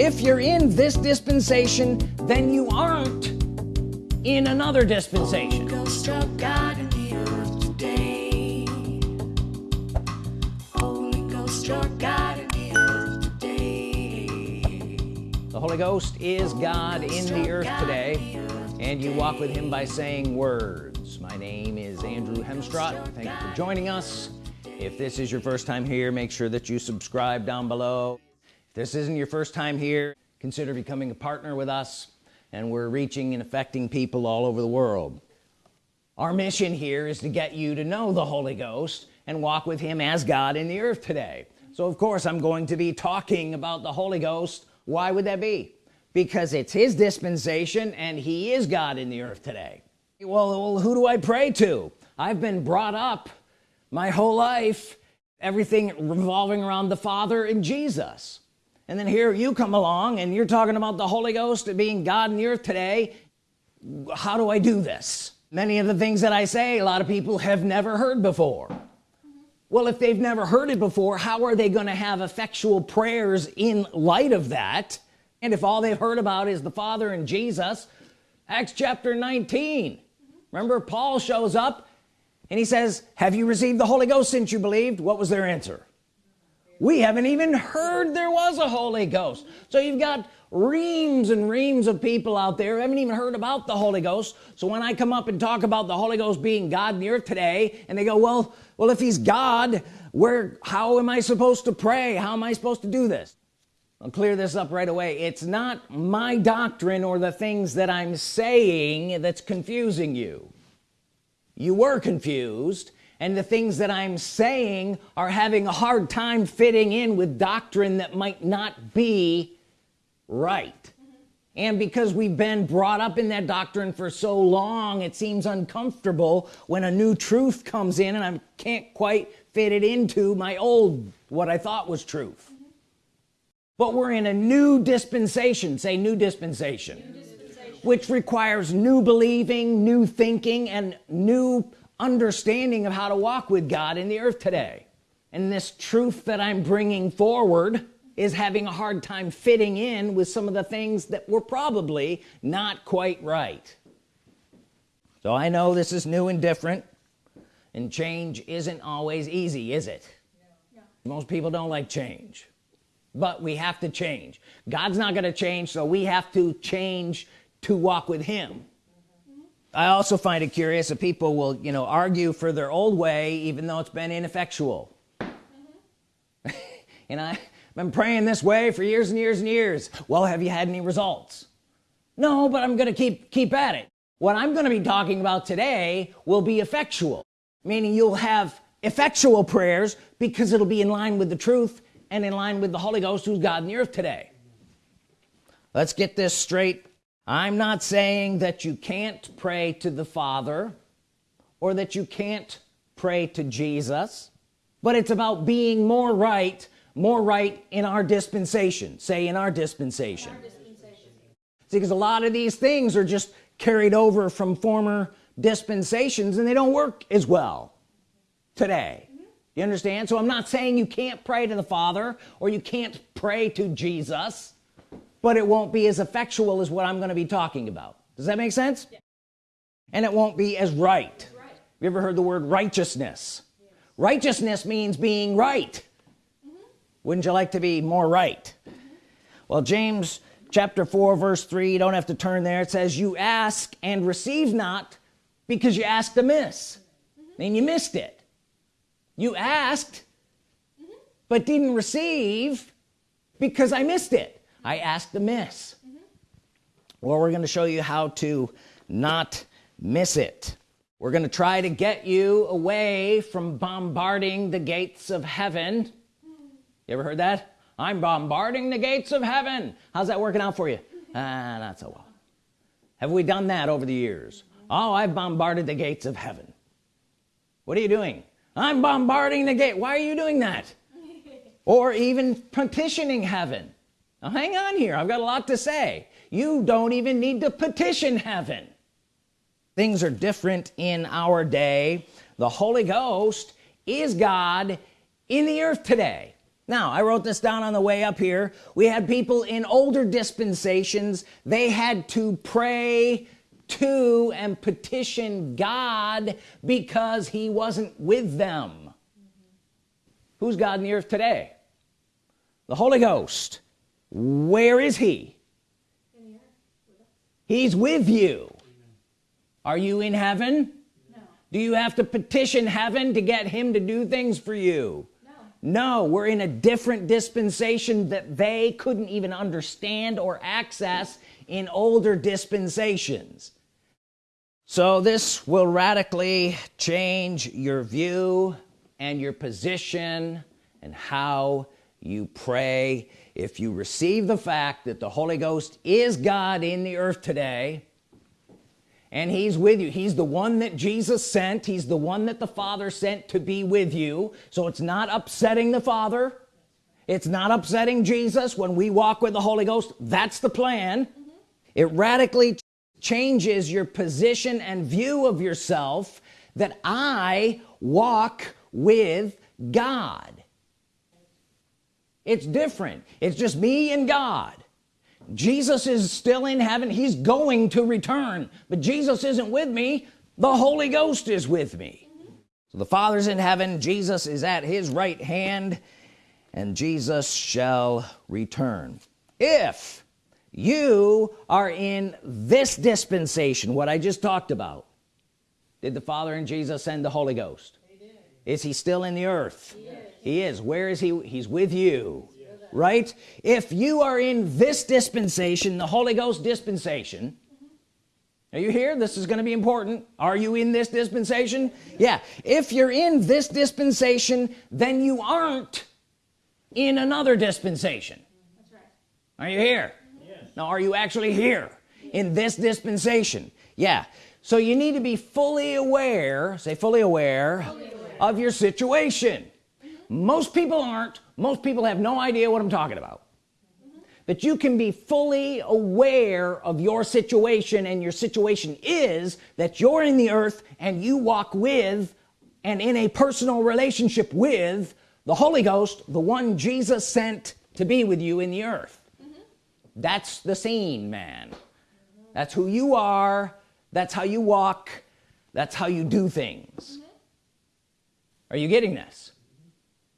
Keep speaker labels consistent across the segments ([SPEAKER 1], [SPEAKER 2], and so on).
[SPEAKER 1] if you're in this dispensation then you aren't in another dispensation. The Holy Ghost is God in the earth today and you walk with him by saying words. My name is Andrew Hemstrott. Thank you for joining us. if this is your first time here make sure that you subscribe down below if this isn't your first time here. Consider becoming a partner with us and we're reaching and affecting people all over the world. Our mission here is to get you to know the Holy Ghost and walk with him as God in the earth today. So of course I'm going to be talking about the Holy Ghost. Why would that be? Because it's his dispensation and he is God in the earth today. Well, well who do I pray to? I've been brought up my whole life everything revolving around the Father and Jesus and then here you come along and you're talking about the Holy Ghost being God in the earth today. How do I do this? Many of the things that I say a lot of people have never heard before. Well if they've never heard it before how are they going to have effectual prayers in light of that? And if all they've heard about is the Father and Jesus Acts chapter 19 remember Paul shows up and he says have you received the Holy Ghost since you believed? What was their answer we haven't even heard there was a Holy Ghost. So you've got reams and reams of people out there haven't even heard about the Holy Ghost. So when I come up and talk about the Holy Ghost being God in the earth today and they go well well if he's God where how am I supposed to pray? How am I supposed to do this? I'll clear this up right away. It's not my doctrine or the things that I'm saying that's confusing you. You were confused and the things that I'm saying are having a hard time fitting in with doctrine that might not be right. And because we've been brought up in that doctrine for so long it seems uncomfortable when a new truth comes in and I can't quite fit it into my old what I thought was truth. But we're in a new dispensation. Say new dispensation. new dispensation. Which requires new believing new thinking and new understanding of how to walk with God in the earth today. And this truth that I'm bringing forward is having a hard time fitting in with some of the things that were probably not quite right. So I know this is new and different and change isn't always easy is it? Yeah. most people don't like change. But we have to change. God's not going to change so we have to change to walk with him I also find it curious that people will you know argue for their old way even though it's been ineffectual. Mm -hmm. and I've been praying this way for years and years and years. Well have you had any results? No but I'm gonna keep keep at it. What I'm gonna be talking about today will be effectual meaning you'll have effectual prayers because it'll be in line with the truth and in line with the Holy Ghost who's God in the earth today. Let's get this straight I'm not saying that you can't pray to the Father or that you can't pray to Jesus but it's about being more right more right in our dispensation say in our dispensation, in our dispensation. See, because a lot of these things are just carried over from former dispensations and they don't work as well today mm -hmm. you understand so I'm not saying you can't pray to the Father or you can't pray to Jesus but it won't be as effectual as what I'm going to be talking about does that make sense yeah. and it won't be as right. right you ever heard the word righteousness righteousness means being right mm -hmm. wouldn't you like to be more right mm -hmm. well James chapter 4 verse 3 you don't have to turn there it says you ask and receive not because you asked amiss mm -hmm. and you missed it you asked mm-hmm. but didn't receive because I missed it I asked amiss mm -hmm. well we're going to show you how to not miss it. We're going to try to get you away from bombarding the gates of heaven. You ever heard that? I'm bombarding the gates of heaven. How's that working out for you? Ah not so well. Have we done that over the years? Oh I've bombarded the gates of heaven. What are you doing? I'm bombarding the gate. Why are you doing that? Or even petitioning heaven now hang on here. I've got a lot to say. You don't even need to petition heaven. Things are different in our day. The Holy Ghost is God in the earth today. Now I wrote this down on the way up here. We had people in older dispensations. They had to pray to and petition God because he wasn't with them. Mm -hmm. who's God in the earth today? The Holy Ghost where is he? He's with you. Are you in heaven? No. do you have to petition heaven to get him to do things for you? No. no we're in a different dispensation that they couldn't even understand or access in older dispensations. So this will radically change your view and your position and how you pray if you receive the fact that the Holy Ghost is God in the earth today and he's with you he's the one that Jesus sent he's the one that the Father sent to be with you so it's not upsetting the Father. It's not upsetting Jesus. When we walk with the Holy Ghost that's the plan. Mm -hmm. it radically changes your position and view of yourself that I walk with God it's different. It's just me and God. Jesus is still in heaven. He's going to return. But Jesus isn't with me. The Holy Ghost is with me. So the Father's in heaven. Jesus is at his right hand. And Jesus shall return. If you are in this dispensation what I just talked about did the Father and Jesus send the Holy Ghost? Is he still in the earth he is. where is he? He's with you. Right? If you are in this dispensation the Holy Ghost dispensation are you here? This is going to be important. Are you in this dispensation? Yeah. If you're in this dispensation then you aren't in another dispensation. Right. are you here? Yes. now are you actually here in this dispensation? Yeah. So you need to be fully aware say fully aware, fully aware. of your situation most people aren't most people have no idea what I'm talking about mm -hmm. that you can be fully aware of your situation and your situation is that you're in the earth and you walk with and in a personal relationship with the Holy Ghost the one Jesus sent to be with you in the earth mm -hmm. that's the scene man mm -hmm. that's who you are that's how you walk that's how you do things are you getting this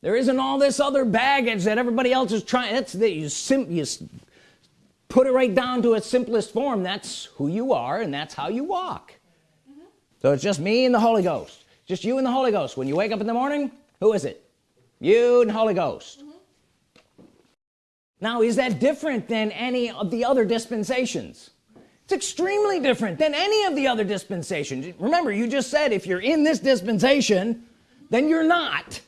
[SPEAKER 1] there isn't all this other baggage that everybody else is trying. That's that you simply you put it right down to its simplest form. That's who you are and that's how you walk. Mm -hmm. so it's just me and the Holy Ghost. Just you and the Holy Ghost. When you wake up in the morning who is it? You and Holy Ghost. Mm -hmm. now is that different than any of the other dispensations? It's extremely different than any of the other dispensations. Remember you just said if you're in this dispensation then you're not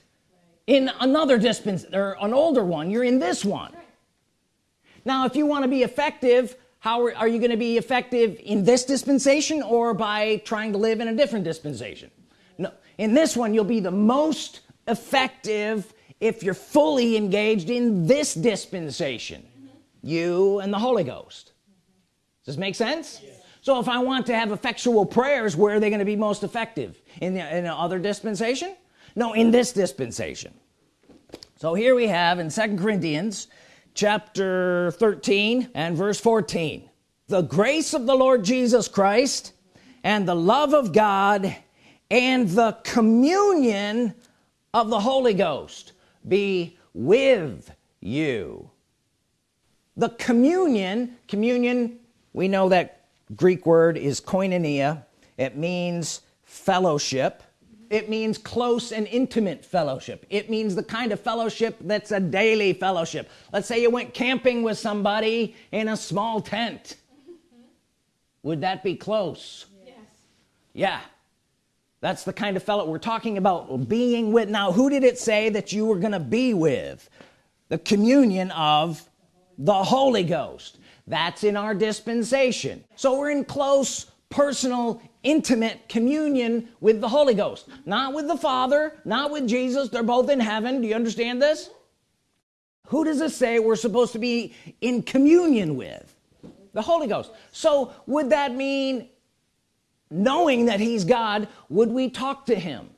[SPEAKER 1] in another dispensation or an older one you're in this one. Now if you want to be effective how are, are you going to be effective in this dispensation or by trying to live in a different dispensation? No in this one you'll be the most effective if you're fully engaged in this dispensation. Mm -hmm. you and the Holy Ghost. Does this make sense? Yes. so if I want to have effectual prayers where are they going to be most effective? In the in other dispensation no in this dispensation. So here we have in second Corinthians chapter 13 and verse 14 the grace of the Lord Jesus Christ and the love of God and the communion of the Holy Ghost be with you. The communion communion we know that Greek word is koinonia. It means fellowship it means close and intimate fellowship. It means the kind of fellowship that's a daily fellowship. Let's say you went camping with somebody in a small tent. Would that be close? Yes. yeah. That's the kind of fellow we're talking about being with now who did it say that you were gonna be with? The communion of the Holy Ghost. That's in our dispensation. So we're in close personal intimate communion with the Holy Ghost not with the Father not with Jesus they're both in heaven do you understand this who does it say we're supposed to be in communion with the Holy Ghost so would that mean knowing that he's God would we talk to him.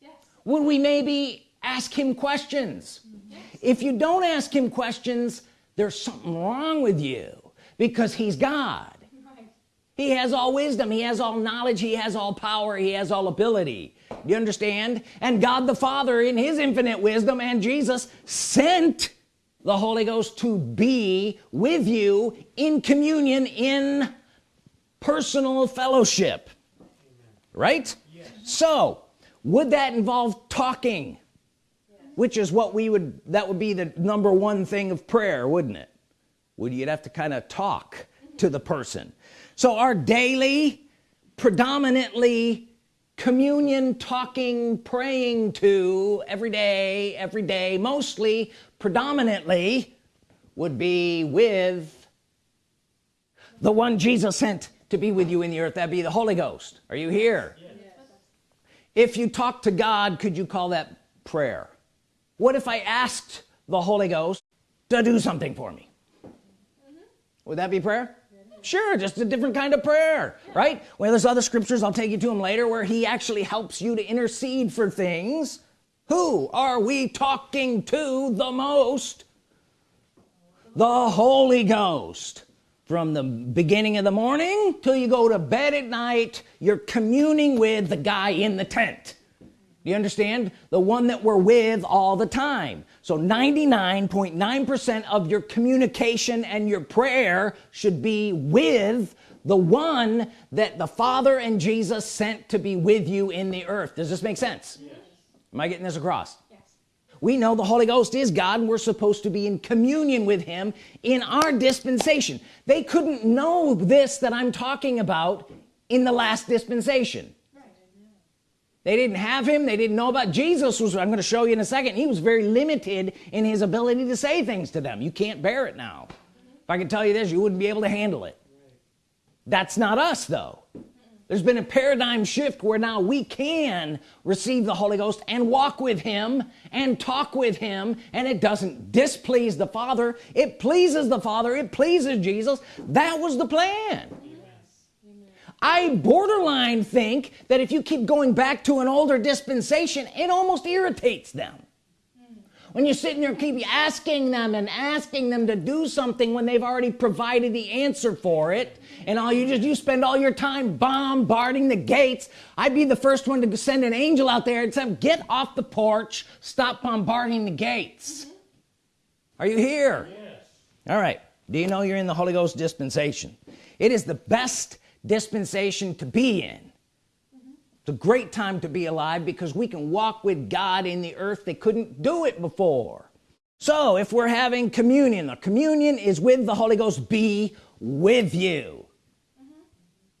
[SPEAKER 1] Yes. would we maybe ask him questions yes. if you don't ask him questions there's something wrong with you because he's God he has all wisdom. He has all knowledge. He has all power. He has all ability. You understand? And God the Father in his infinite wisdom and Jesus sent the Holy Ghost to be with you in communion in personal fellowship. Right? Yes. so would that involve talking? Yes. which is what we would that would be the number one thing of prayer wouldn't it? Would you'd have to kind of talk to the person so our daily predominantly communion talking praying to every day every day mostly predominantly would be with the one Jesus sent to be with you in the earth that'd be the Holy Ghost. Are you here? Yes. if you talk to God could you call that prayer? What if I asked the Holy Ghost to do something for me? Mm -hmm. would that be prayer sure just a different kind of prayer right? Well there's other scriptures I'll take you to them later where he actually helps you to intercede for things. Who are we talking to the most? The Holy Ghost. From the beginning of the morning till you go to bed at night you're communing with the guy in the tent do you understand? The one that we're with all the time. So 99.9 percent .9 of your communication and your prayer should be with the one that the Father and Jesus sent to be with you in the earth. Does this make sense? Yes. am I getting this across? Yes. we know the Holy Ghost is God and we're supposed to be in communion with him in our dispensation. They couldn't know this that I'm talking about in the last dispensation they didn't have him. They didn't know about Jesus was I'm going to show you in a second. He was very limited in his ability to say things to them. You can't bear it now. If I could tell you this you wouldn't be able to handle it. That's not us though. There's been a paradigm shift where now we can receive the Holy Ghost and walk with him and talk with him and it doesn't displease the Father. It pleases the Father. It pleases Jesus. That was the plan I borderline think that if you keep going back to an older dispensation it almost irritates them. When you're sitting there keep asking them and asking them to do something when they've already provided the answer for it and all you just you spend all your time bombarding the gates. I'd be the first one to send an angel out there and say get off the porch. Stop bombarding the gates. Are you here? Yes. all right. Do you know you're in the Holy Ghost dispensation? It is the best dispensation to be in. It's a great time to be alive because we can walk with God in the earth they couldn't do it before. So if we're having communion the communion is with the Holy Ghost be with you.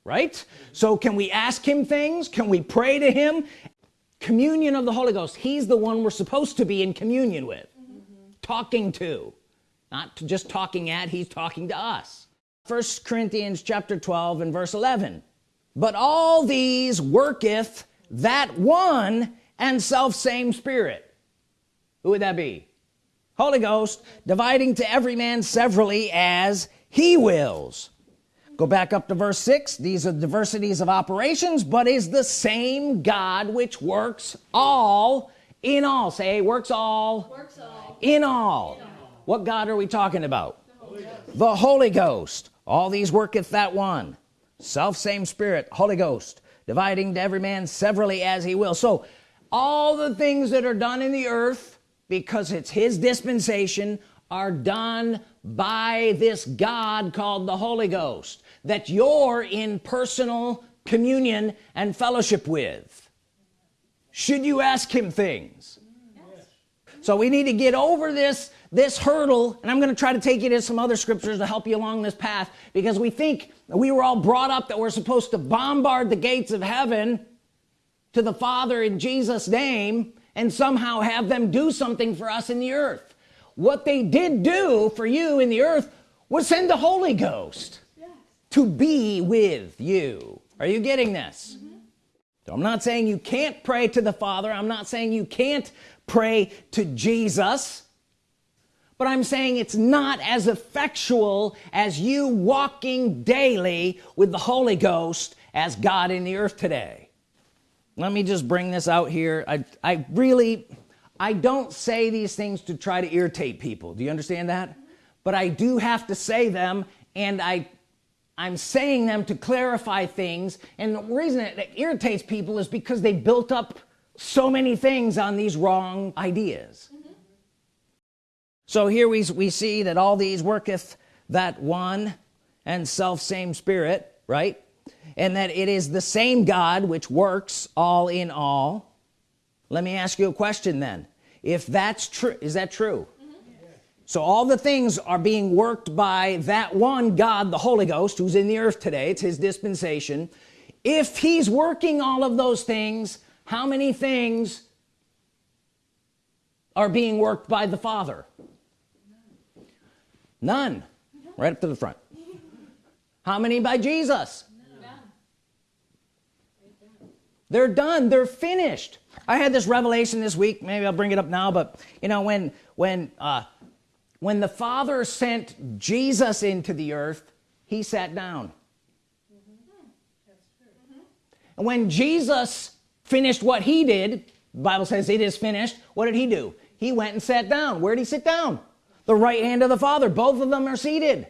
[SPEAKER 1] Right? So can we ask him things? Can we pray to him? Communion of the Holy Ghost. He's the one we're supposed to be in communion with. Mm -hmm. talking to. Not just talking at he's talking to us first Corinthians chapter 12 and verse 11 but all these worketh that one and self same spirit. Who would that be? Holy Ghost dividing to every man severally as he wills. Go back up to verse 6 these are diversities of operations but is the same God which works all in all. Say works all, works all. In, all. in all. What God are we talking about? The Holy Ghost all these worketh that one. Self same spirit Holy Ghost dividing to every man severally as he will. So all the things that are done in the earth because it's his dispensation are done by this God called the Holy Ghost that you're in personal communion and fellowship with. Should you ask him things? Yes. so we need to get over this this hurdle and I'm gonna try to take you to some other scriptures to help you along this path because we think we were all brought up that we're supposed to bombard the gates of heaven to the Father in Jesus name and somehow have them do something for us in the earth. What they did do for you in the earth was send the Holy Ghost yes. to be with you. Are you getting this? Mm -hmm. so I'm not saying you can't pray to the Father. I'm not saying you can't pray to Jesus but I'm saying it's not as effectual as you walking daily with the Holy Ghost as God in the earth today. Let me just bring this out here. I, I really I don't say these things to try to irritate people. Do you understand that? But I do have to say them and I I'm saying them to clarify things. And the reason it irritates people is because they built up so many things on these wrong ideas. So here we, we see that all these worketh that one and self same spirit right? And that it is the same God which works all in all. Let me ask you a question then. If that's true is that true? Mm-hmm. So all the things are being worked by that one God the Holy Ghost who's in the earth today. It's his dispensation. If he's working all of those things how many things are being worked by the Father none. Right up to the front. How many by Jesus? They're done. They're finished. I had this revelation this week. Maybe I'll bring it up now but you know when when uh, when the father sent Jesus into the earth he sat down. And when Jesus finished what he did Bible says it is finished what did he do? He went and sat down. Where did he sit down the right hand of the father. Both of them are seated.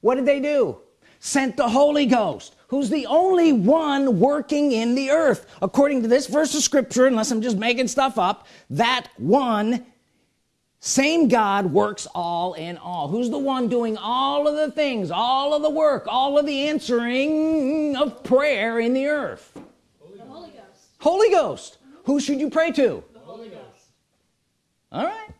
[SPEAKER 1] What did they do? Sent the Holy Ghost who's the only one working in the earth. According to this verse of scripture unless I'm just making stuff up that one same God works all in all. Who's the one doing all of the things all of the work all of the answering of prayer in the earth? Holy, Holy Ghost. Holy Ghost. Who should you pray to? The Holy Ghost. All right. mm -hmm.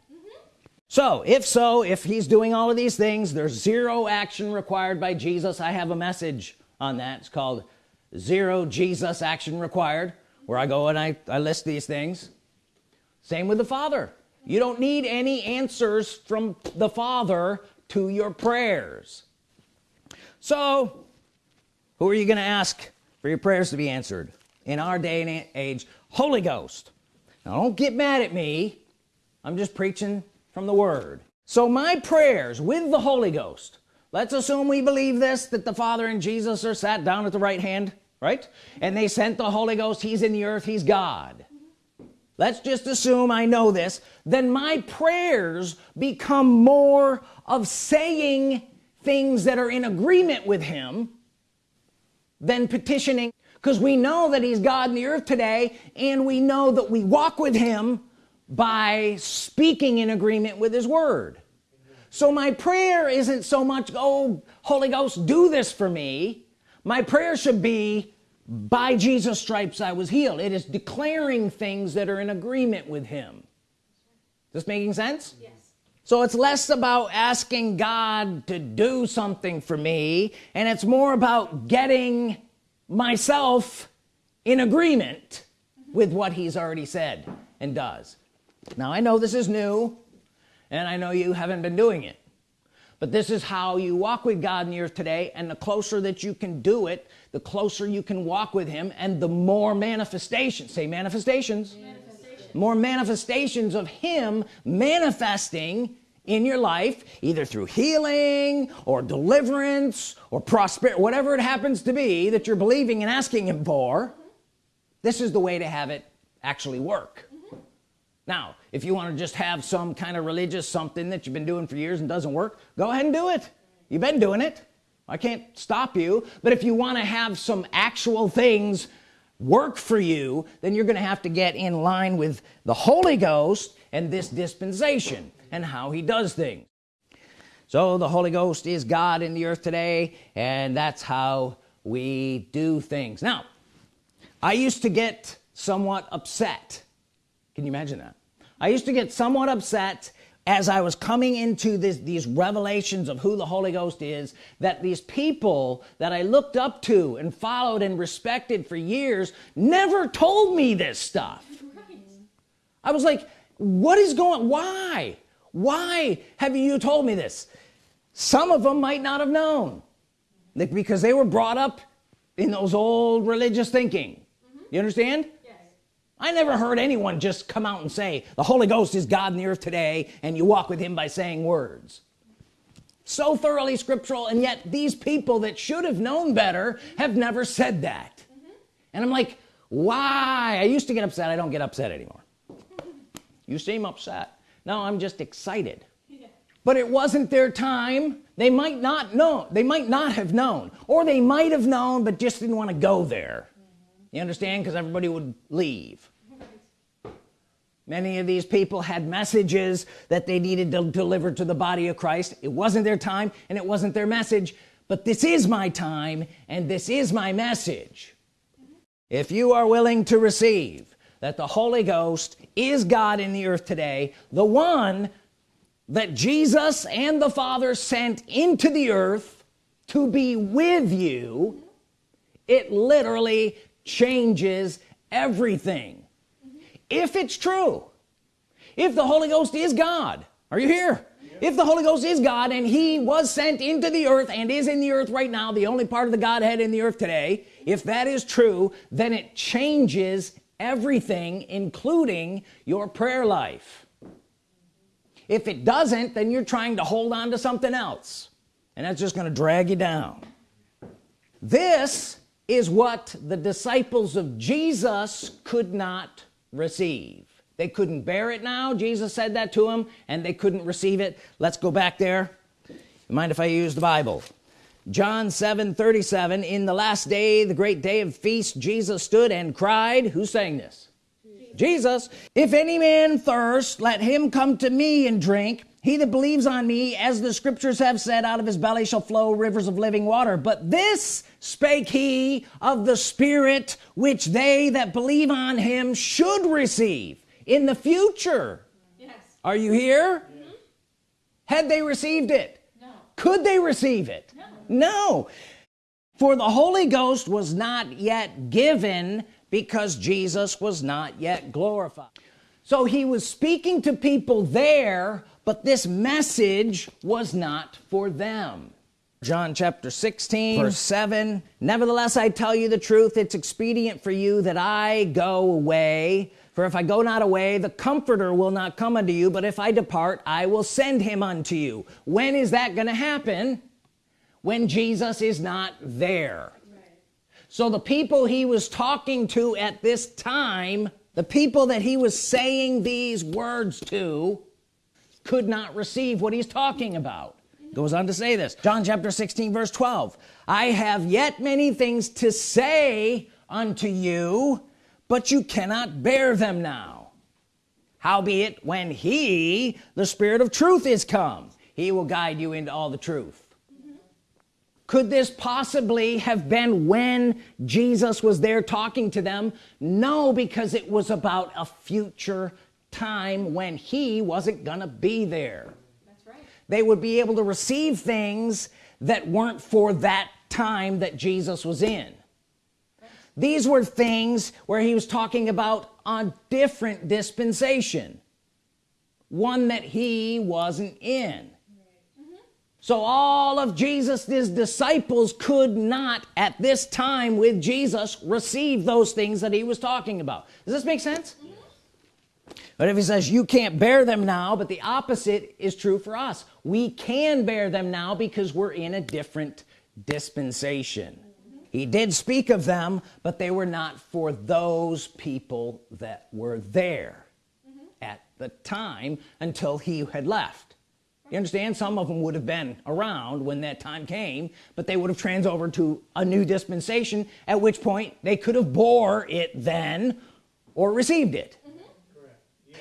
[SPEAKER 1] So if so if he's doing all of these things there's zero action required by Jesus. I have a message on that. It's called zero Jesus action required where I go and I, I list these things. Same with the Father. You don't need any answers from the Father to your prayers. So who are you gonna ask for your prayers to be answered? In our day and age Holy Ghost. Now don't get mad at me. I'm just preaching from the Word. So my prayers with the Holy Ghost let's assume we believe this that the Father and Jesus are sat down at the right hand right? And they sent the Holy Ghost he's in the earth he's God. Let's just assume I know this then my prayers become more of saying things that are in agreement with him than petitioning because we know that he's God in the earth today and we know that we walk with him by speaking in agreement with his word. So my prayer isn't so much oh Holy Ghost do this for me. My prayer should be by Jesus stripes I was healed. It is declaring things that are in agreement with him. This making sense? Yes. So it's less about asking God to do something for me and it's more about getting myself in agreement with what he's already said and does now I know this is new and I know you haven't been doing it but this is how you walk with God in the earth today and the closer that you can do it the closer you can walk with him and the more manifestations say manifestations, manifestations. more manifestations of him manifesting in your life either through healing or deliverance or prosperity whatever it happens to be that you're believing and asking him for this is the way to have it actually work. Now if you want to just have some kind of religious something that you've been doing for years and doesn't work go ahead and do it. You've been doing it. I can't stop you. But if you want to have some actual things work for you then you're gonna have to get in line with the Holy Ghost and this dispensation and how he does things. So the Holy Ghost is God in the earth today and that's how we do things. Now I used to get somewhat upset. Can you imagine that I used to get somewhat upset as I was coming into this, these revelations of who the Holy Ghost is that these people that I looked up to and followed and respected for years never told me this stuff right. I was like what is going why why have you told me this some of them might not have known because they were brought up in those old religious thinking mm -hmm. you understand I never heard anyone just come out and say the Holy Ghost is God in the earth today and you walk with him by saying words. So thoroughly scriptural and yet these people that should have known better have never said that. Mm -hmm. and I'm like why? I used to get upset. I don't get upset anymore. You seem upset. No I'm just excited. But it wasn't their time. They might not know they might not have known or they might have known but just didn't want to go there. You understand? Because everybody would leave. Many of these people had messages that they needed to deliver to the body of Christ. It wasn't their time and it wasn't their message. But this is my time and this is my message. If you are willing to receive that the Holy Ghost is God in the earth today the one that Jesus and the Father sent into the earth to be with you it literally changes everything. If it's true if the Holy Ghost is God are you here? If the Holy Ghost is God and he was sent into the earth and is in the earth right now the only part of the Godhead in the earth today if that is true then it changes everything including your prayer life. If it doesn't then you're trying to hold on to something else and that's just going to drag you down. This is what the disciples of Jesus could not receive. They couldn't bear it now. Jesus said that to them and they couldn't receive it. Let's go back there. Mind if I use the Bible? John 7 37 in the last day the great day of feast Jesus stood and cried. Who's saying this. Jesus. If any man thirst let him come to me and drink he that believes on me as the scriptures have said out of his belly shall flow rivers of living water but this spake he of the spirit which they that believe on him should receive in the future yes. are you here mm -hmm. had they received it no. could they receive it no. no for the Holy Ghost was not yet given because Jesus was not yet glorified so he was speaking to people there but this message was not for them. John chapter 16 verse 7 nevertheless I tell you the truth it's expedient for you that I go away. For if I go not away the comforter will not come unto you but if I depart I will send him unto you. When is that gonna happen? When Jesus is not there. Right. so the people he was talking to at this time the people that he was saying these words to could not receive what he's talking about. Goes on to say this John chapter 16 verse 12 I have yet many things to say unto you but you cannot bear them now. Howbeit when he the spirit of truth is come he will guide you into all the truth. Could this possibly have been when Jesus was there talking to them? No because it was about a future time when he wasn't gonna be there. That's right. they would be able to receive things that weren't for that time that Jesus was in. These were things where he was talking about a different dispensation one that he wasn't in. Mm-hmm. So all of Jesus's disciples could not at this time with Jesus receive those things that he was talking about. Does this make sense mm-hmm. But if he says you can't bear them now but the opposite is true for us. We can bear them now because we're in a different dispensation. He did speak of them but they were not for those people that were there mm -hmm. at the time until he had left. You understand? Some of them would have been around when that time came but they would have trans over to a new dispensation at which point they could have bore it then or received it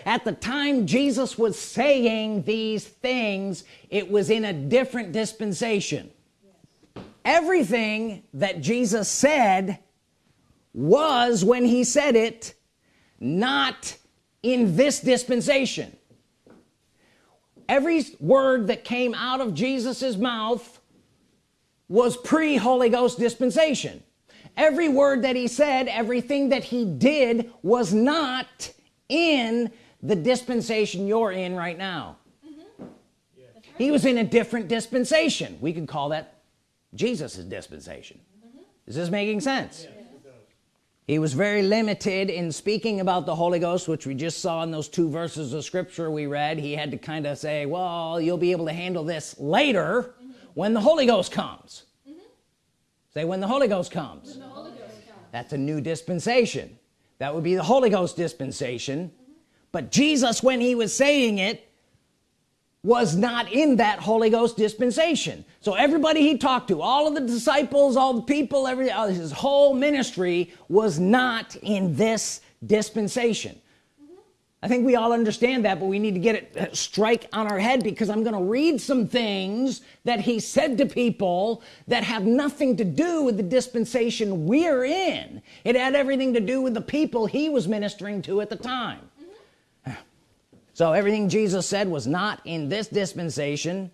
[SPEAKER 1] at the time Jesus was saying these things it was in a different dispensation. Everything that Jesus said was when he said it not in this dispensation. Every word that came out of Jesus's mouth was pre Holy Ghost dispensation. Every word that he said everything that he did was not in the dispensation you're in right now mm -hmm. right. he was in a different dispensation we could call that Jesus's dispensation mm -hmm. is this making sense yeah. he was very limited in speaking about the Holy Ghost which we just saw in those two verses of scripture we read he had to kind of say well you'll be able to handle this later mm -hmm. when the Holy Ghost comes say when the Holy Ghost comes, Holy Ghost comes. that's a new dispensation that would be the Holy Ghost dispensation but Jesus when he was saying it was not in that Holy Ghost dispensation. So everybody he talked to all of the disciples all the people every uh, his whole ministry was not in this dispensation. I think we all understand that but we need to get it uh, strike on our head because I'm gonna read some things that he said to people that have nothing to do with the dispensation we're in. It had everything to do with the people he was ministering to at the time so everything Jesus said was not in this dispensation.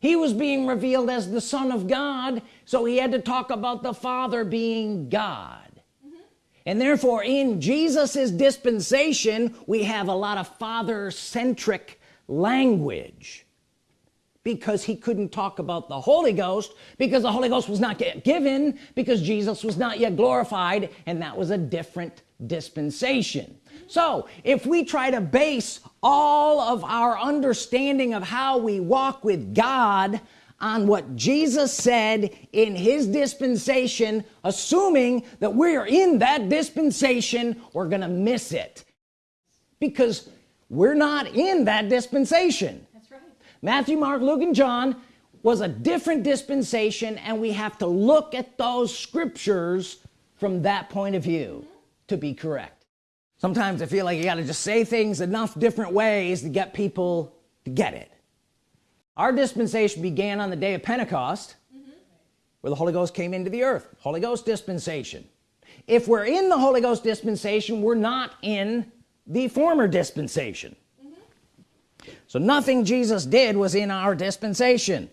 [SPEAKER 1] He was being revealed as the Son of God so he had to talk about the Father being God. Mm -hmm. and therefore in Jesus's dispensation we have a lot of father-centric language because he couldn't talk about the Holy Ghost because the Holy Ghost was not yet given because Jesus was not yet glorified and that was a different dispensation so if we try to base all of our understanding of how we walk with God on what Jesus said in his dispensation assuming that we're in that dispensation we're gonna miss it. Because we're not in that dispensation. That's right. Matthew Mark Luke and John was a different dispensation and we have to look at those scriptures from that point of view to be correct sometimes I feel like you got to just say things enough different ways to get people to get it our dispensation began on the day of Pentecost mm -hmm. where the Holy Ghost came into the earth Holy Ghost dispensation if we're in the Holy Ghost dispensation we're not in the former dispensation mm -hmm. so nothing Jesus did was in our dispensation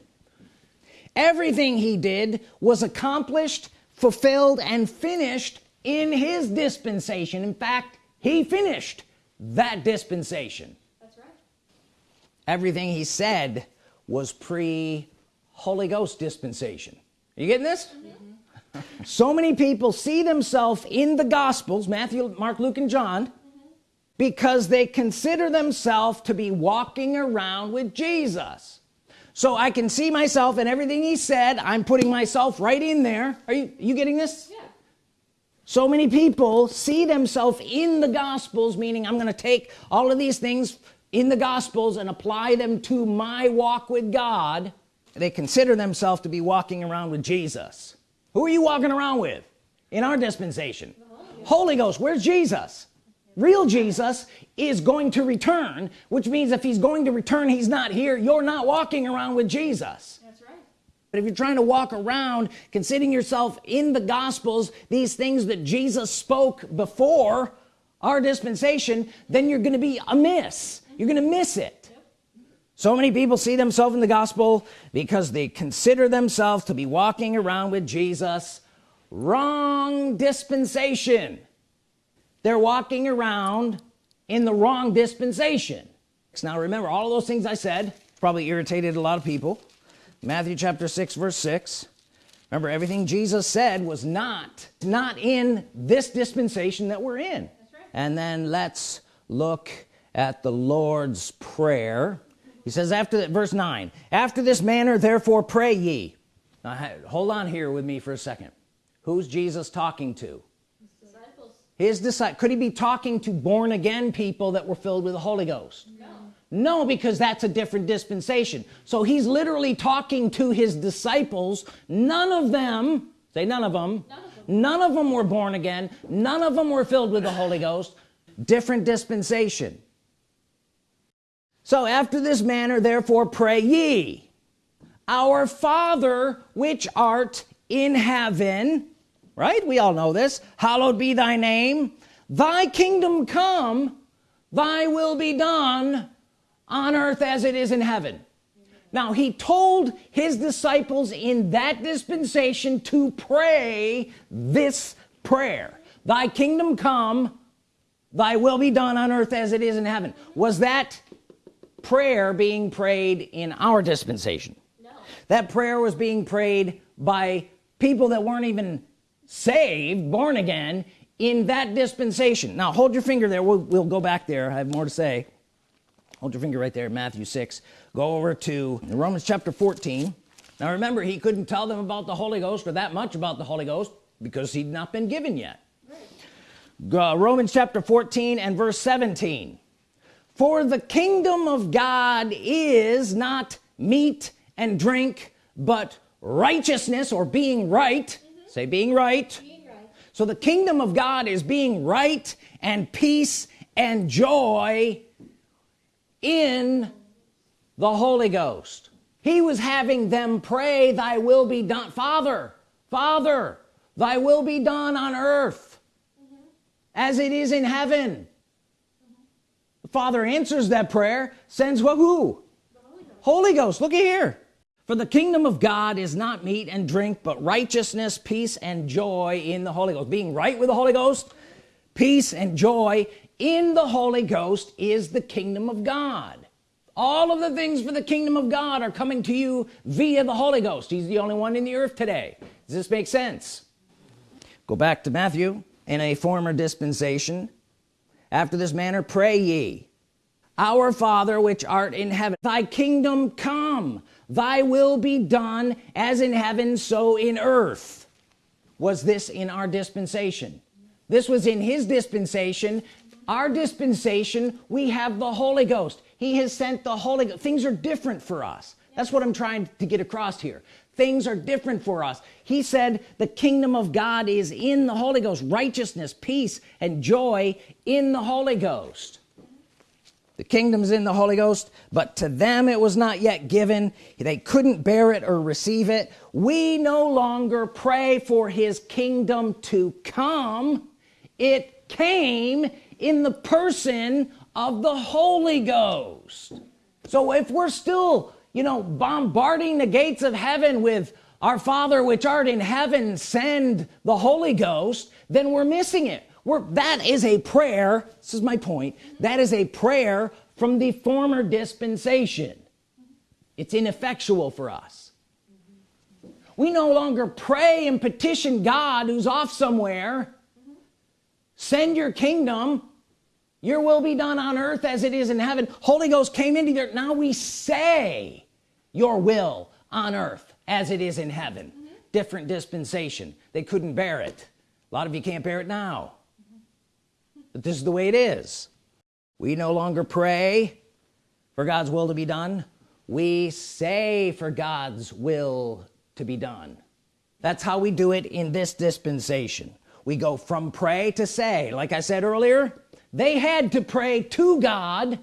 [SPEAKER 1] everything he did was accomplished fulfilled and finished in his dispensation in fact he finished that dispensation. That's right. Everything he said was pre Holy Ghost dispensation. Are you getting this? Mm -hmm. so many people see themselves in the Gospels Matthew Mark Luke and John mm -hmm. because they consider themselves to be walking around with Jesus. So I can see myself and everything he said. I'm putting myself right in there. Are you you getting this? Yeah so many people see themselves in the Gospels meaning I'm gonna take all of these things in the Gospels and apply them to my walk with God. They consider themselves to be walking around with Jesus. Who are you walking around with in our dispensation? Holy, Holy Ghost where's Jesus? Real Jesus is going to return which means if he's going to return he's not here. You're not walking around with Jesus but if you're trying to walk around considering yourself in the Gospels these things that Jesus spoke before our dispensation then you're gonna be amiss. You're gonna miss it. So many people see themselves in the gospel because they consider themselves to be walking around with Jesus. Wrong dispensation. They're walking around in the wrong dispensation. Now remember all of those things I said probably irritated a lot of people Matthew chapter 6 verse 6 remember everything Jesus said was not not in this dispensation that we're in. Right. and then let's look at the Lord's Prayer. He says after that verse 9 after this manner therefore pray ye. Now hold on here with me for a second. Who's Jesus talking to? His disciples. His disciples could he be talking to born again people that were filled with the Holy Ghost no because that's a different dispensation. So he's literally talking to his disciples. None of them say none of them none of them, none of them were born again. None of them were filled with the Holy Ghost. Different dispensation. So after this manner therefore pray ye our father which art in heaven right? We all know this. Hallowed be thy name. Thy kingdom come. Thy will be done on earth as it is in heaven. Now he told his disciples in that dispensation to pray this prayer. Thy kingdom come thy will be done on earth as it is in heaven. Was that prayer being prayed in our dispensation? No. that prayer was being prayed by people that weren't even saved born again in that dispensation. Now hold your finger there. We'll, we'll go back there. I have more to say hold your finger right there Matthew 6 go over to Romans chapter 14 now remember he couldn't tell them about the Holy Ghost or that much about the Holy Ghost because he'd not been given yet. Uh, Romans chapter 14 and verse 17 for the kingdom of God is not meat and drink but righteousness or being right. Mm -hmm. say being right. being right. So the kingdom of God is being right and peace and joy in the Holy Ghost he was having them pray thy will be done father father thy will be done on earth mm -hmm. as it is in heaven mm -hmm. the father answers that prayer sends what who Holy Ghost. Holy Ghost look at here for the kingdom of God is not meat and drink but righteousness peace and joy in the Holy Ghost being right with the Holy Ghost peace and joy in the Holy Ghost is the kingdom of God. All of the things for the kingdom of God are coming to you via the Holy Ghost. He's the only one in the earth today. Does this make sense? Go back to Matthew. In a former dispensation after this manner pray ye our father which art in heaven thy kingdom come. Thy will be done as in heaven so in earth. Was this in our dispensation? This was in his dispensation our dispensation we have the Holy Ghost. He has sent the Holy Ghost. Things are different for us. That's what I'm trying to get across here. Things are different for us. He said the kingdom of God is in the Holy Ghost. Righteousness peace and joy in the Holy Ghost. The kingdom's in the Holy Ghost but to them it was not yet given. They couldn't bear it or receive it. We no longer pray for his kingdom to come. It came in the person of the Holy Ghost. So if we're still you know bombarding the gates of heaven with our father which art in heaven send the Holy Ghost then we're missing it. We're that is a prayer this is my point that is a prayer from the former dispensation. It's ineffectual for us. We no longer pray and petition God who's off somewhere. Send your kingdom your will be done on earth as it is in heaven. Holy Ghost came into there now we say your will on earth as it is in heaven. Mm -hmm. different dispensation. They couldn't bear it. A lot of you can't bear it now. Mm -hmm. but this is the way it is. We no longer pray for God's will to be done. We say for God's will to be done. That's how we do it in this dispensation. We go from pray to say. Like I said earlier they had to pray to God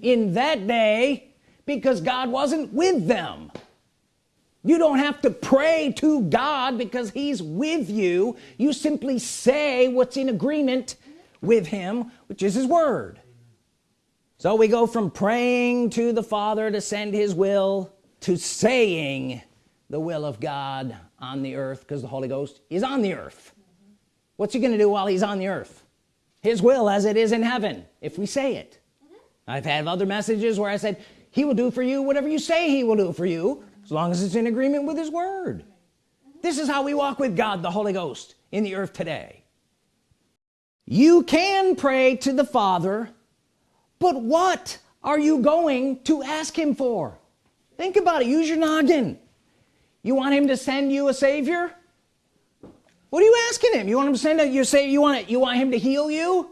[SPEAKER 1] in that day because God wasn't with them. You don't have to pray to God because he's with you. You simply say what's in agreement with him which is his word. So we go from praying to the Father to send his will to saying the will of God on the earth because the Holy Ghost is on the earth. What's he gonna do while he's on the earth his will as it is in heaven if we say it. Mm -hmm. I've had other messages where I said he will do for you whatever you say he will do for you as long as it's in agreement with his word. Mm -hmm. this is how we walk with God the Holy Ghost in the earth today. You can pray to the Father but what are you going to ask him for? Think about it. Use your noggin. You want him to send you a savior what are you asking him? You want him to send it you say you want it you want him to heal you?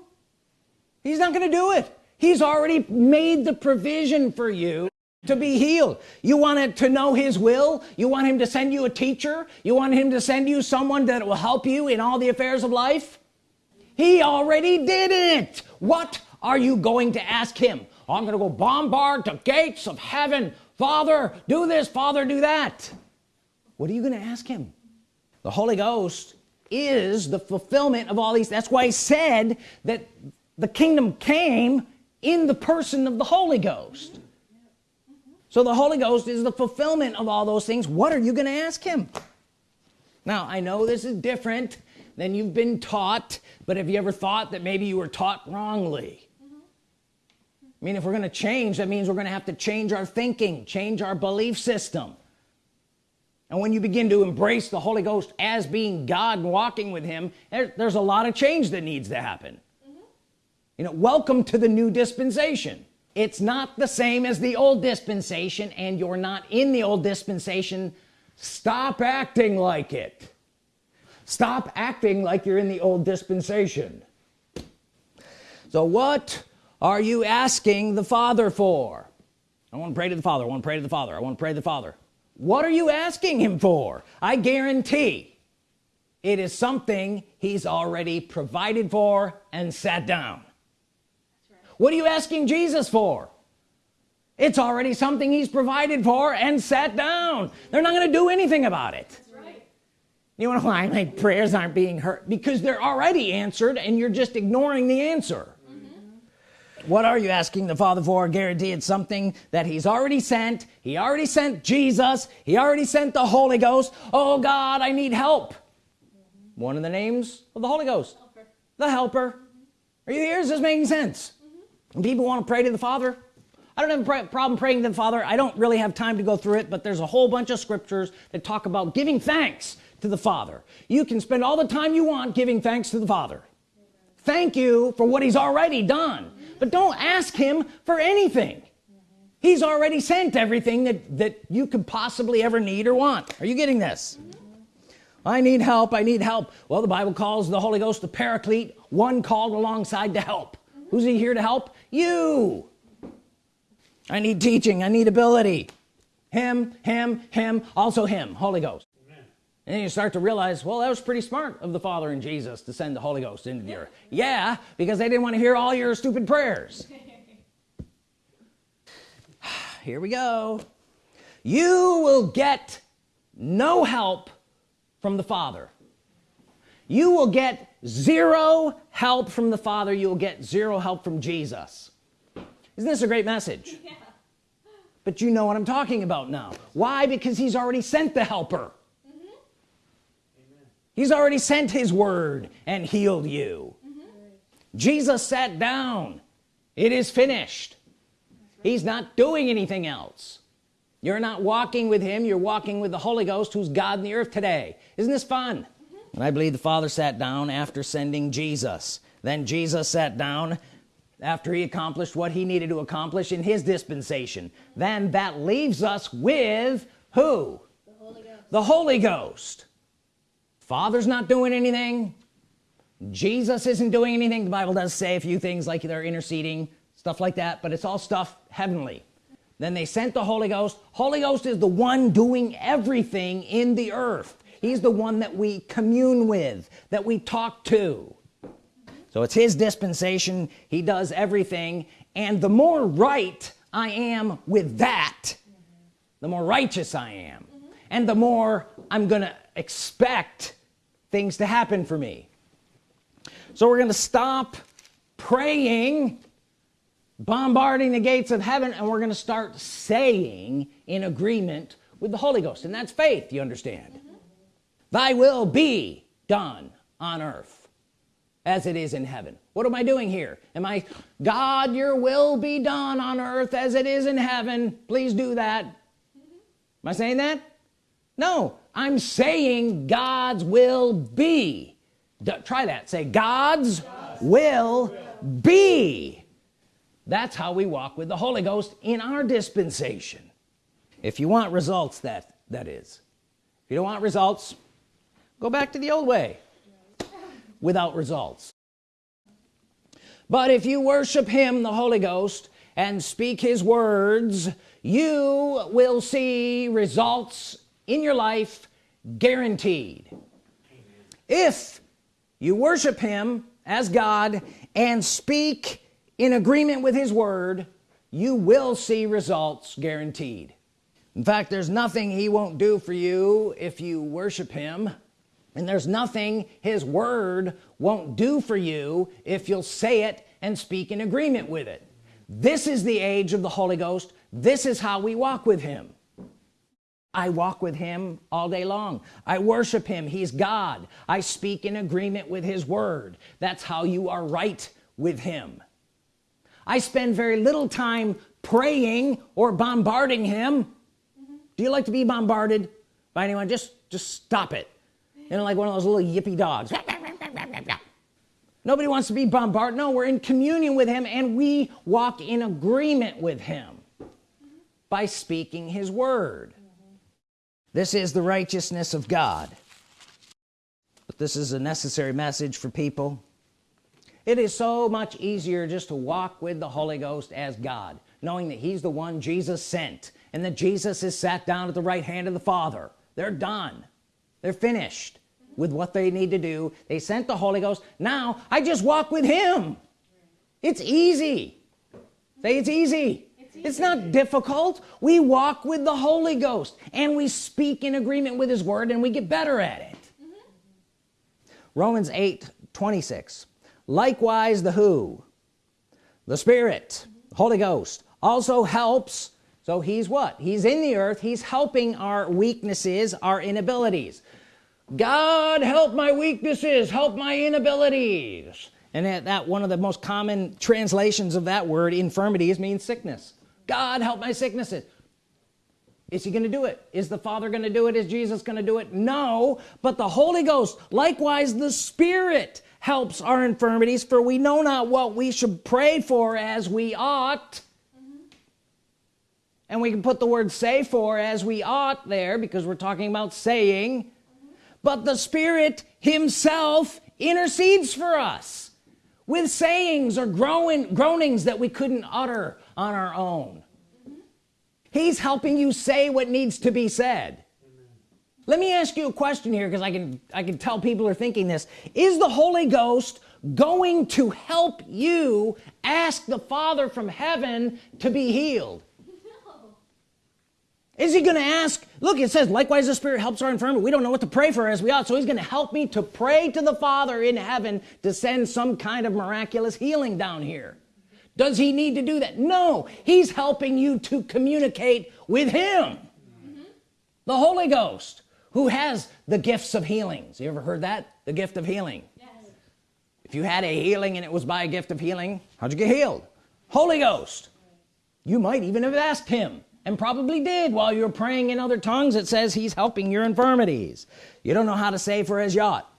[SPEAKER 1] He's not gonna do it. He's already made the provision for you to be healed. You want it to know his will? You want him to send you a teacher? You want him to send you someone that will help you in all the affairs of life? He already did it. What are you going to ask him? I'm gonna go bombard the gates of heaven. Father do this father do that. What are you gonna ask him? The Holy Ghost is the fulfillment of all these. That's why he said that the kingdom came in the person of the Holy Ghost. So the Holy Ghost is the fulfillment of all those things. What are you gonna ask him? Now I know this is different than you've been taught but have you ever thought that maybe you were taught wrongly? I mean if we're gonna change that means we're gonna have to change our thinking change our belief system and when you begin to embrace the Holy Ghost as being God and walking with him there, there's a lot of change that needs to happen. Mm -hmm. you know welcome to the new dispensation. It's not the same as the old dispensation and you're not in the old dispensation. Stop acting like it. Stop acting like you're in the old dispensation. So what are you asking the father for? I want to pray to the father I want to pray to the father I want to pray to the father what are you asking him for? I guarantee it is something he's already provided for and sat down. Right. what are you asking Jesus for? It's already something he's provided for and sat down. They're not going to do anything about it. Right. you know why my prayers aren't being heard? Because they're already answered and you're just ignoring the answer what are you asking the father for? Guarantee it's something that he's already sent. He already sent Jesus. He already sent the Holy Ghost. Oh God I need help. One of the names of the Holy Ghost. Helper. the helper. Mm -hmm. are you here? Is this making sense? Mm -hmm. people want to pray to the father I don't have a problem praying to the father. I don't really have time to go through it but there's a whole bunch of scriptures that talk about giving thanks to the father. You can spend all the time you want giving thanks to the father. Thank you for what he's already done but don't ask him for anything. He's already sent everything that that you could possibly ever need or want. Are you getting this? I need help I need help. Well the Bible calls the Holy Ghost the paraclete one called alongside to help. Who's he here to help? You. I need teaching I need ability. Him him him also him Holy Ghost and then you start to realize well that was pretty smart of the Father and Jesus to send the Holy Ghost into the earth. Yeah because they didn't want to hear all your stupid prayers. Here we go. You will get no help from the Father. You will get zero help from the Father. You will get zero help from Jesus. Isn't this a great message? Yeah. but you know what I'm talking about now. Why? Because he's already sent the helper he's already sent his word and healed you. Mm -hmm. Jesus sat down. It is finished. Right. he's not doing anything else. You're not walking with him. You're walking with the Holy Ghost who's God in the earth today. Isn't this fun? Mm -hmm. and I believe the father sat down after sending Jesus. Then Jesus sat down after he accomplished what he needed to accomplish in his dispensation. Then that leaves us with who? The Holy Ghost, the Holy Ghost father's not doing anything. Jesus isn't doing anything the Bible does say a few things like they're interceding stuff like that but it's all stuff heavenly. Then they sent the Holy Ghost. Holy Ghost is the one doing everything in the earth. He's the one that we commune with that we talk to. So it's his dispensation. He does everything. And the more right I am with that the more righteous I am. And the more I'm gonna expect things to happen for me. So we're gonna stop praying bombarding the gates of heaven and we're gonna start saying in agreement with the Holy Ghost and that's faith you understand? Mm -hmm. thy will be done on earth as it is in heaven. What am I doing here? Am I God your will be done on earth as it is in heaven. Please do that. Mm -hmm. am I saying that? No I'm saying God's will be. Try that. Say God's, God's will, will be. That's how we walk with the Holy Ghost in our dispensation. If you want results that that is. If you don't want results go back to the old way without results. But if you worship him the Holy Ghost and speak his words you will see results in your life guaranteed. If you worship him as God and speak in agreement with his word you will see results guaranteed. In fact there's nothing he won't do for you if you worship him. And there's nothing his word won't do for you if you'll say it and speak in agreement with it. This is the age of the Holy Ghost. This is how we walk with him I walk with him all day long. I worship him. He's God. I speak in agreement with his word. That's how you are right with him. I spend very little time praying or bombarding him. Mm -hmm. do you like to be bombarded by anyone? Just just stop it. You know like one of those little yippy dogs. Nobody wants to be bombarded. No we're in communion with him and we walk in agreement with him by speaking his word this is the righteousness of God. But this is a necessary message for people. It is so much easier just to walk with the Holy Ghost as God knowing that he's the one Jesus sent and that Jesus is sat down at the right hand of the Father. They're done. They're finished with what they need to do. They sent the Holy Ghost. Now I just walk with him. It's easy. Say it's easy it's, not difficult. We walk with the Holy Ghost and we speak in agreement with his word and we get better at it. Mm -hmm. Romans 8 26 likewise the who? The Spirit mm -hmm. Holy Ghost also helps. So he's what? He's in the earth. He's helping our weaknesses our inabilities. God help my weaknesses. Help my inabilities. And that, that one of the most common translations of that word infirmities means sickness God help my sicknesses. Is he gonna do it? Is the father gonna do it? Is Jesus gonna do it? No but the Holy Ghost likewise the Spirit helps our infirmities for we know not what we should pray for as we ought. And we can put the word say for as we ought there because we're talking about saying. Mm -hmm. but the Spirit himself intercedes for us with sayings or growing groanings that we couldn't utter on our own. He's helping you say what needs to be said. Let me ask you a question here because I can I can tell people are thinking this. Is the Holy Ghost going to help you ask the Father from heaven to be healed? No. is he gonna ask? Look it says likewise the spirit helps our infirmity. We don't know what to pray for as we ought so he's gonna help me to pray to the father in heaven to send some kind of miraculous healing down here does he need to do that? No. He's helping you to communicate with him. Mm -hmm. the Holy Ghost who has the gifts of healings. You ever heard that? The gift of healing? Yes. if you had a healing and it was by a gift of healing how'd you get healed? Holy Ghost. You might even have asked him and probably did while you're praying in other tongues it says he's helping your infirmities. You don't know how to say for as yacht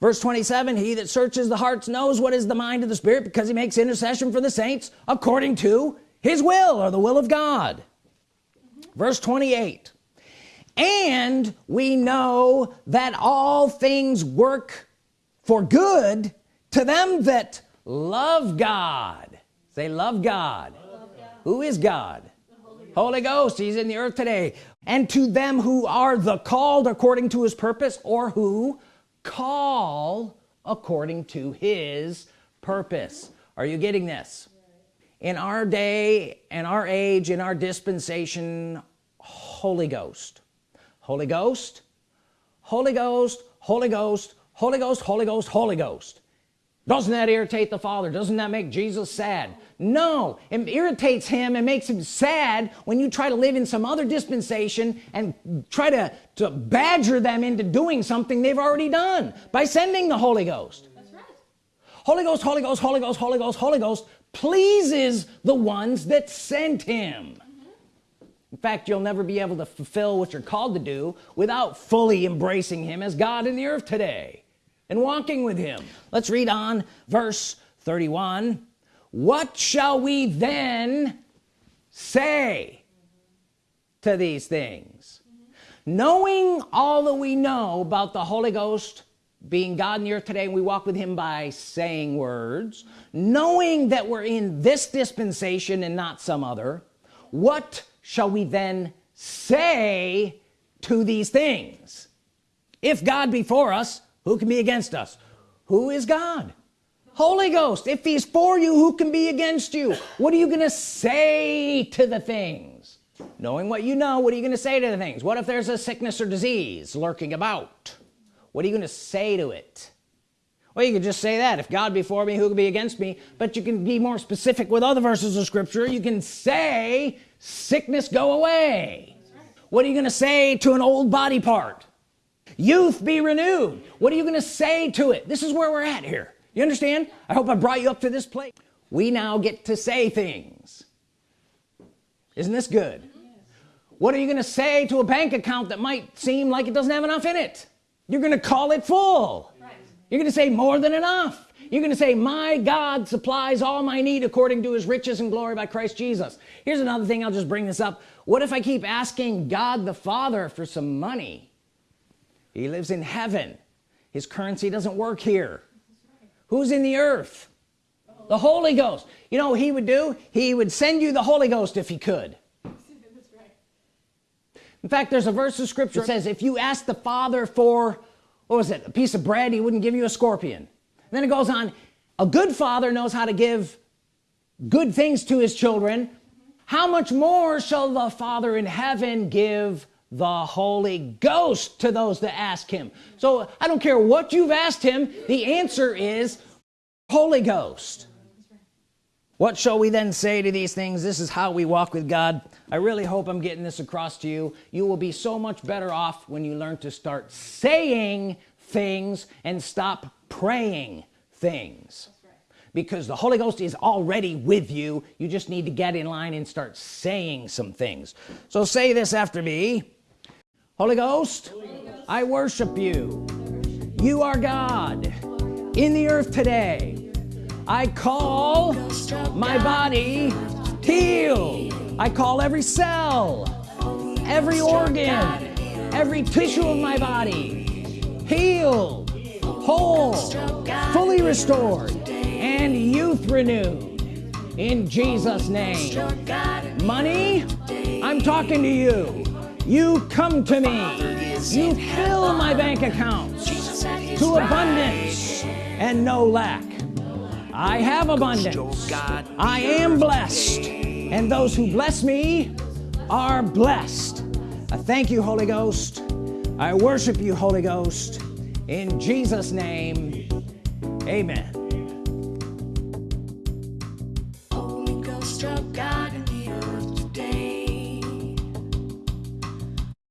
[SPEAKER 1] verse 27 he that searches the hearts knows what is the mind of the spirit because he makes intercession for the saints according to his will or the will of God. Verse 28 and we know that all things work for good to them that love God. Say love God, love God. who is God? Holy Ghost. He's in the earth today. And to them who are the called according to his purpose or who call according to his purpose. Are you getting this? In our day and our age in our dispensation Holy Ghost. Holy Ghost Holy Ghost Holy Ghost Holy Ghost Holy Ghost Holy Ghost doesn't that irritate the father? Doesn't that make Jesus sad? No. It irritates him and makes him sad when you try to live in some other dispensation and try to to badger them into doing something they've already done by sending the Holy Ghost. That's right. Holy Ghost Holy Ghost Holy Ghost Holy Ghost Holy Ghost pleases the ones that sent him. Mm-hmm. In fact you'll never be able to fulfill what you're called to do without fully embracing him as God in the earth today and walking with him. Let's read on verse 31 what shall we then say to these things? Knowing all that we know about the Holy Ghost being God earth today and we walk with him by saying words. Knowing that we're in this dispensation and not some other what shall we then say to these things? If God be for us who can be against us? Who is God? Holy Ghost if he's for you who can be against you? What are you gonna say to the things? Knowing what you know what are you gonna say to the things? What if there's a sickness or disease lurking about? What are you gonna say to it? Well you could just say that if God be for me who can be against me? But you can be more specific with other verses of scripture. You can say sickness go away. What are you gonna say to an old body part youth be renewed. What are you gonna say to it? This is where we're at here. You understand? I hope I brought you up to this place. We now get to say things. Isn't this good? What are you gonna say to a bank account that might seem like it doesn't have enough in it? You're gonna call it full. Right. you're gonna say more than enough. You're gonna say my God supplies all my need according to his riches and glory by Christ Jesus. Here's another thing I'll just bring this up. What if I keep asking God the Father for some money he lives in heaven. His currency doesn't work here. Who's in the earth? The Holy Ghost. You know he would do? He would send you the Holy Ghost if he could. In fact there's a verse of scripture that says if you ask the father for what was it a piece of bread he wouldn't give you a scorpion. And then it goes on a good father knows how to give good things to his children. How much more shall the father in heaven give the Holy Ghost to those that ask him. So I don't care what you've asked him the answer is Holy Ghost. What shall we then say to these things? This is how we walk with God. I really hope I'm getting this across to you. You will be so much better off when you learn to start saying things and stop praying things. Because the Holy Ghost is already with you. You just need to get in line and start saying some things. So say this after me Holy Ghost, Holy Ghost. I worship you. You are God. In the earth today I call my body healed I call every cell every organ every tissue of my body healed whole fully restored and youth renewed. In Jesus name. Money I'm talking to you you come to me. You fill my bank accounts to abundance and no lack. I have abundance. I am blessed. and those who bless me are blessed. I thank you Holy Ghost. I worship you Holy Ghost. In Jesus name amen